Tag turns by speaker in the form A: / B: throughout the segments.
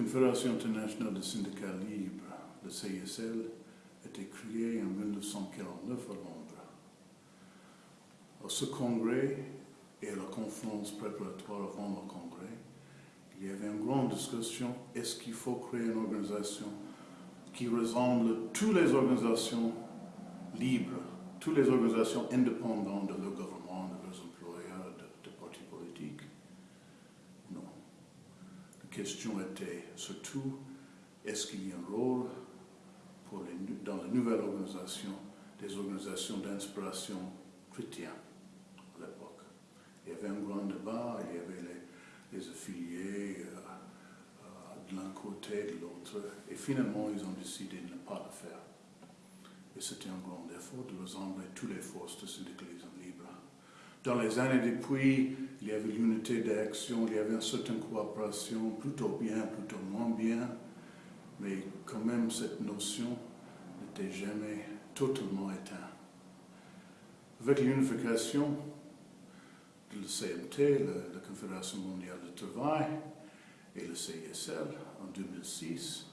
A: Confédération internationale des syndicats libres, le CISL, a été créée en 1949 à Londres. À ce congrès et à la conférence préparatoire avant le congrès, il y avait une grande discussion, est-ce qu'il faut créer une organisation qui ressemble à toutes les organisations libres, toutes les organisations indépendantes de leur gouvernement, de leurs question était surtout, est-ce qu'il y a un rôle dans la nouvelle organisation des organisations d'inspiration chrétienne à l'époque? Il y avait un grand débat, il y avait les, affiliés, euh, de l'un côté, de l'autre. Et finalement, ils ont décidé de ne pas le faire. Et c'était un grand effort de rassembler toutes les forces de syndicalisme. Dans les années depuis, il y avait l'unité d'action, il y avait une certaine coopération, plutôt bien, plutôt moins bien, mais quand même cette notion n'était jamais totalement éteinte. Avec l'unification de la CMT, la Confédération mondiale du travail, et le CSL en 2006,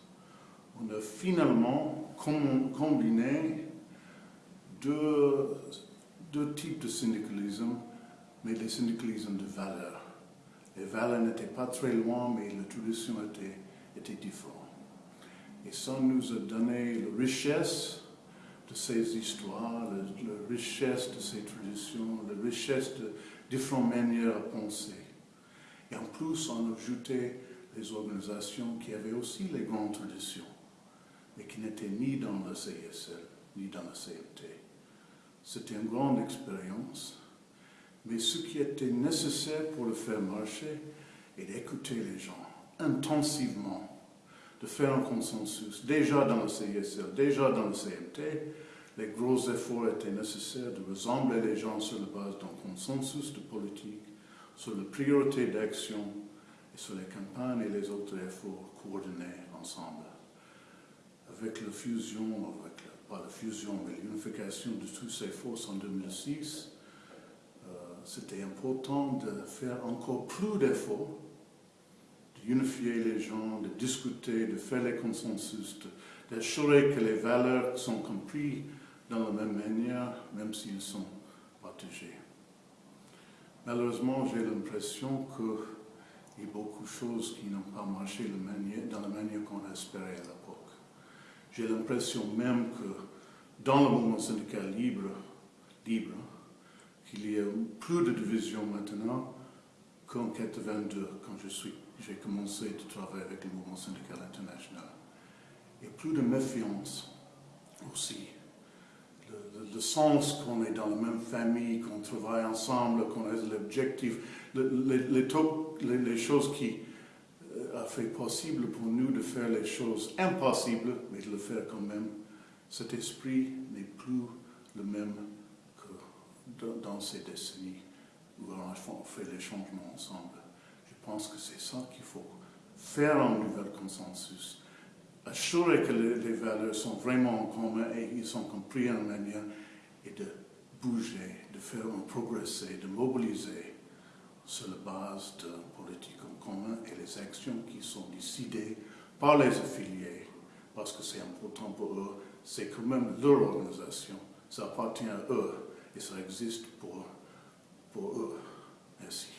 A: on a finalement combiné deux, deux types de syndicalisme, mais les syndicalismes de valeur. Les valeurs n'étaient pas très loin, mais la tradition était, était différente. Et ça nous a donné la richesse de ces histoires, la, richesse de ces traditions, la richesse de différentes manières à penser. Et en plus, on a ajouté les organisations qui avaient aussi les grandes traditions, mais qui n'étaient ni dans le CSL, ni dans la CMT. C'était une grande expérience, mais ce qui était nécessaire pour le faire marcher est d'écouter les gens intensivement, de faire un consensus. Déjà dans le CSL, déjà dans le CMT, les gros efforts étaient nécessaires de rassembler les gens sur la base d'un consensus de politique, sur la priorité d'action sur les campagnes et les autres efforts coordonnés ensemble. Avec la fusion, avec pas la fusion, mais l'unification de toutes ces forces en 2006, euh, c'était important de faire encore plus d'efforts, d'unifier les gens, de discuter, de faire les consensus, d'assurer que les valeurs sont comprises dans la même manière, même s'ils sont partagés. Malheureusement, j'ai l'impression que il y a beaucoup de choses qui n'ont pas marché dans la manière qu'on espérait à. J'ai l'impression même que dans le mouvement syndical libre, libre qu'il y a plus de division maintenant qu'en 82, quand j'ai commencé à travailler avec le mouvement syndical international. Et plus de méfiance aussi le, sens qu'on est dans la même famille, qu'on travaille ensemble, qu'on a l'objectif, les, choses qui euh, fait possible pour nous de faire les choses impossibles, mais de le faire quand même. Cet esprit n'est plus le même que dans ces décennies où on fait les changements ensemble. Je pense que c'est ça qu'il faut faire un nouvel consensus assurer que les, valeurs sont vraiment en commun et ils sont compris en manière et de bouger, de faire progresser, de mobiliser sur la base de politique actions qui sont décidées par les affiliés, parce que c'est important pour eux, c'est quand même leur organisation, ça appartient à eux et ça existe pour, pour eux. Merci.